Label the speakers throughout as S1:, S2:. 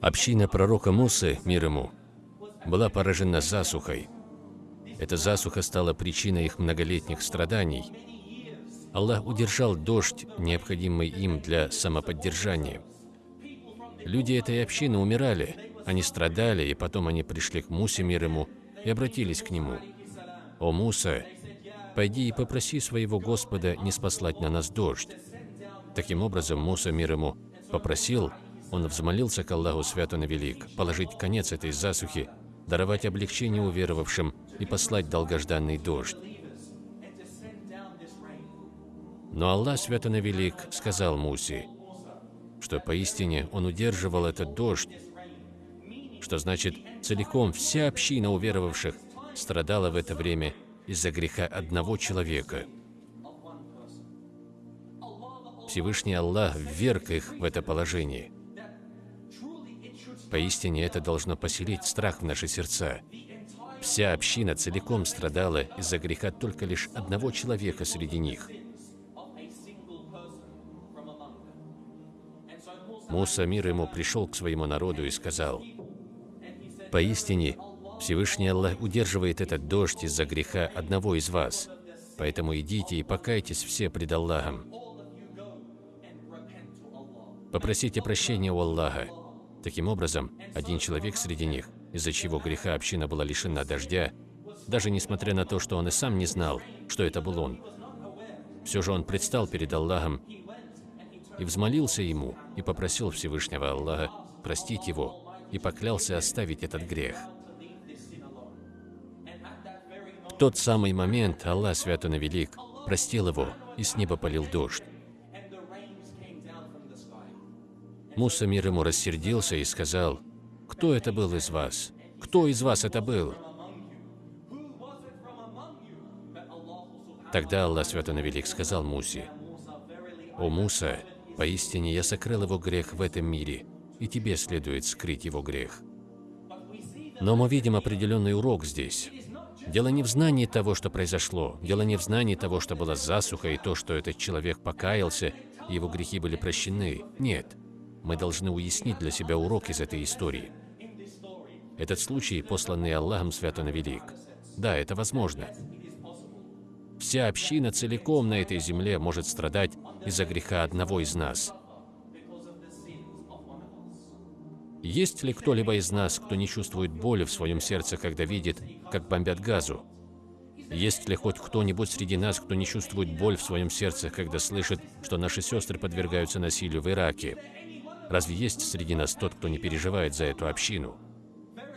S1: Община пророка Мусы, мир ему, была поражена засухой. Эта засуха стала причиной их многолетних страданий. Аллах удержал дождь, необходимый им для самоподдержания. Люди этой общины умирали, они страдали, и потом они пришли к Мусе, мир ему, и обратились к нему. «О Муса, пойди и попроси своего Господа не спаслать на нас дождь». Таким образом, Муса, мир ему, попросил, он взмолился к Аллаху Святу на Велик, положить конец этой засухи, даровать облегчение уверовавшим и послать долгожданный дождь. Но Аллах Свято на Велик сказал Мусе, что поистине он удерживал этот дождь, что значит целиком вся община уверовавших страдала в это время из-за греха одного человека. Всевышний Аллах вверг их в это положение. Поистине это должно поселить страх в наши сердца. Вся община целиком страдала из-за греха только лишь одного человека среди них. Муса, мир ему, пришел к своему народу и сказал, «Поистине, Всевышний Аллах удерживает этот дождь из-за греха одного из вас, поэтому идите и покайтесь все пред Аллахом. Попросите прощения у Аллаха, Таким образом, один человек среди них, из-за чего греха община была лишена дождя, даже несмотря на то, что он и сам не знал, что это был он. Все же он предстал перед Аллахом и взмолился ему и попросил Всевышнего Аллаха простить его и поклялся оставить этот грех. В тот самый момент Аллах Свято Велик простил его, и с неба полил дождь. Муса мир ему рассердился и сказал, «Кто это был из вас? Кто из вас это был?» Тогда Аллах Свято Велик сказал Мусе, «О Муса, поистине я сокрыл его грех в этом мире, и тебе следует скрыть его грех». Но мы видим определенный урок здесь. Дело не в знании того, что произошло, дело не в знании того, что была засуха, и то, что этот человек покаялся, его грехи были прощены. Нет мы должны уяснить для себя урок из этой истории. Этот случай, посланный Аллахом Свято на Велик. Да, это возможно. Вся община целиком на этой земле может страдать из-за греха одного из нас. Есть ли кто-либо из нас, кто не чувствует боли в своем сердце, когда видит, как бомбят газу? Есть ли хоть кто-нибудь среди нас, кто не чувствует боль в своем сердце, когда слышит, что наши сестры подвергаются насилию в Ираке? Разве есть среди нас тот, кто не переживает за эту общину?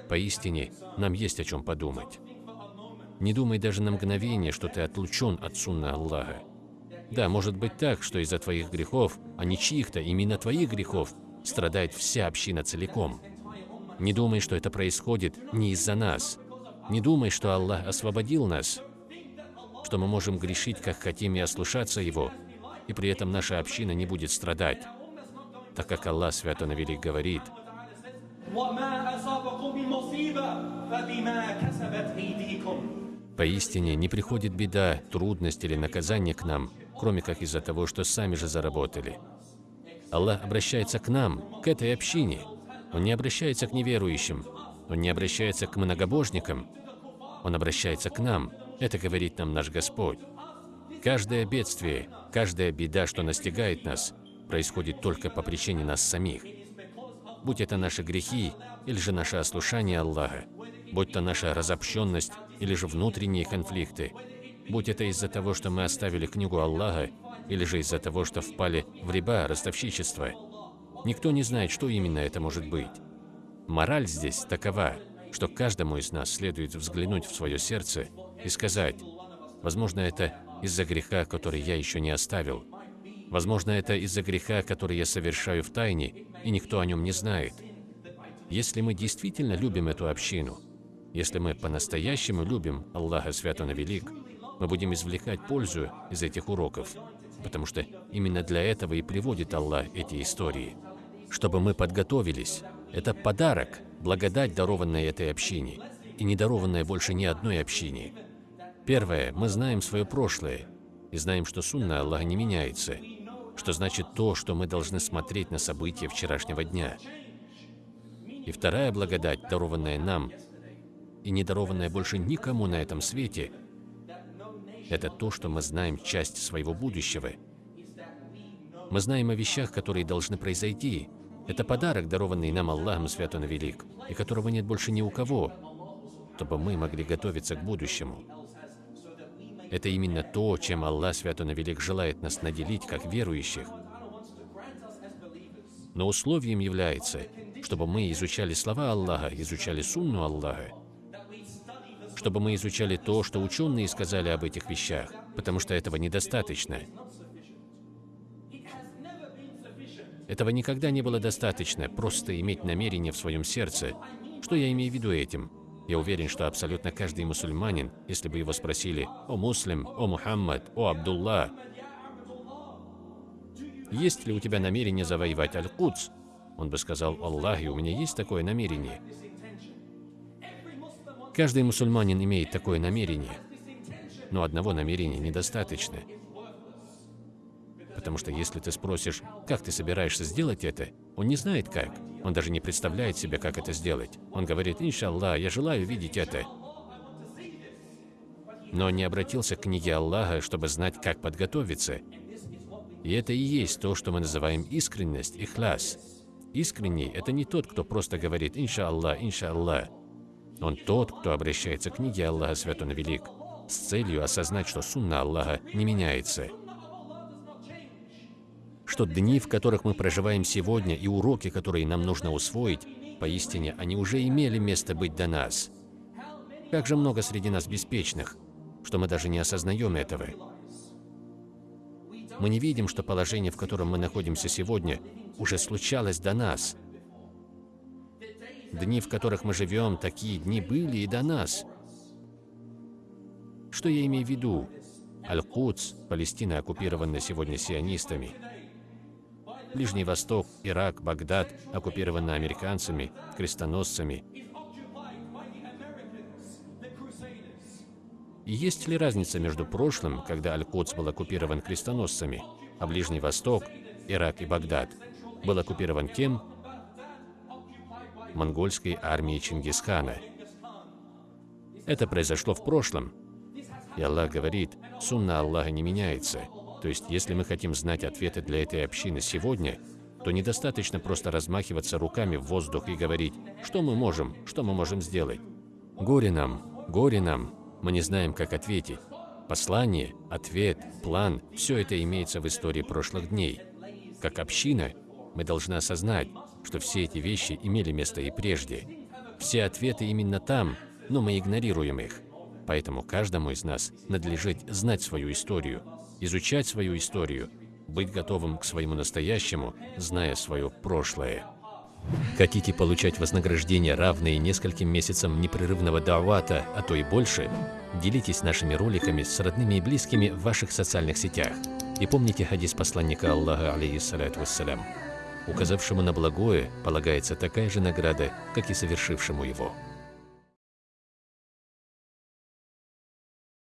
S1: Поистине, нам есть о чем подумать. Не думай даже на мгновение, что ты отлучен от сунна Аллаха. Да, может быть так, что из-за твоих грехов, а не чьих-то, именно твоих грехов, страдает вся община целиком. Не думай, что это происходит не из-за нас. Не думай, что Аллах освободил нас, что мы можем грешить, как хотим, и ослушаться Его, и при этом наша община не будет страдать так как Аллах Свято Навелик говорит, Поистине не приходит беда, трудность или наказание к нам, кроме как из-за того, что сами же заработали. Аллах обращается к нам, к этой общине. Он не обращается к неверующим, Он не обращается к многобожникам, Он обращается к нам. Это говорит нам наш Господь. Каждое бедствие, каждая беда, что настигает нас, происходит только по причине нас самих. Будь это наши грехи или же наше ослушание Аллаха, будь то наша разобщенность или же внутренние конфликты, будь это из-за того, что мы оставили книгу Аллаха, или же из-за того, что впали в риба, ростовщичество. Никто не знает, что именно это может быть. Мораль здесь такова, что каждому из нас следует взглянуть в свое сердце и сказать, возможно, это из-за греха, который я еще не оставил, Возможно, это из-за греха, который я совершаю в тайне, и никто о нем не знает. Если мы действительно любим эту общину, если мы по-настоящему любим Аллаха Свято на Велик, мы будем извлекать пользу из этих уроков, потому что именно для этого и приводит Аллах эти истории. Чтобы мы подготовились. Это подарок, благодать, дарованная этой общине, и не дарованная больше ни одной общине. Первое, мы знаем свое прошлое, и знаем, что сунна Аллаха не меняется, что значит то, что мы должны смотреть на события вчерашнего дня. И вторая благодать, дарованная нам, и не дарованная больше никому на этом свете, это то, что мы знаем часть своего будущего. Мы знаем о вещах, которые должны произойти. Это подарок, дарованный нам Аллахом Святон Велик, и которого нет больше ни у кого, чтобы мы могли готовиться к будущему. Это именно то, чем Аллах Святон Велик желает нас наделить, как верующих. Но условием является, чтобы мы изучали слова Аллаха, изучали сунну Аллаха, чтобы мы изучали то, что ученые сказали об этих вещах, потому что этого недостаточно. Этого никогда не было достаточно, просто иметь намерение в своем сердце. Что я имею в виду этим? Я уверен, что абсолютно каждый мусульманин, если бы его спросили «О муслим», «О Мухаммад», «О Абдулла», «Есть ли у тебя намерение завоевать Аль-Кудс?» Он бы сказал «Аллахи, у меня есть такое намерение». Каждый мусульманин имеет такое намерение, но одного намерения недостаточно. Потому что если ты спросишь, как ты собираешься сделать это, он не знает как. Он даже не представляет себе, как это сделать. Он говорит, иншаллах, я желаю видеть это. Но не обратился к книге Аллаха, чтобы знать, как подготовиться. И это и есть то, что мы называем искренность, ихляс. Искренний – это не тот, кто просто говорит «иншаллах, иншаллах», он тот, кто обращается к книге Аллаха Святон Велик, с целью осознать, что сунна Аллаха не меняется. Что дни, в которых мы проживаем сегодня, и уроки, которые нам нужно усвоить, поистине они уже имели место быть до нас. Как же много среди нас беспечных, что мы даже не осознаем этого. Мы не видим, что положение, в котором мы находимся сегодня, уже случалось до нас – Дни, в которых мы живем, такие дни были и до нас. Что я имею в виду? Аль-Кудс, Палестина оккупирована сегодня сионистами. Ближний Восток, Ирак, Багдад оккупированы американцами, крестоносцами. Есть ли разница между прошлым, когда Аль-Кудс был оккупирован крестоносцами, а Ближний Восток, Ирак и Багдад был оккупирован кем? монгольской армии Чингисхана. Это произошло в прошлом. И Аллах говорит, сунна Аллаха не меняется. То есть, если мы хотим знать ответы для этой общины сегодня, то недостаточно просто размахиваться руками в воздух и говорить, что мы можем, что мы можем сделать. Горе нам, горе нам, мы не знаем, как ответить. Послание, ответ, план – все это имеется в истории прошлых дней. Как община мы должны осознать, что все эти вещи имели место и прежде. Все ответы именно там, но мы игнорируем их. Поэтому каждому из нас надлежит знать свою историю, изучать свою историю, быть готовым к своему настоящему, зная свое прошлое. Хотите получать вознаграждение, равные нескольким месяцам непрерывного давата, а то и больше? Делитесь нашими роликами с родными и близкими в ваших социальных сетях. И помните хадис посланника Аллаха, алейхиссалату вассалям. Указавшему на благое полагается такая же награда, как и совершившему его.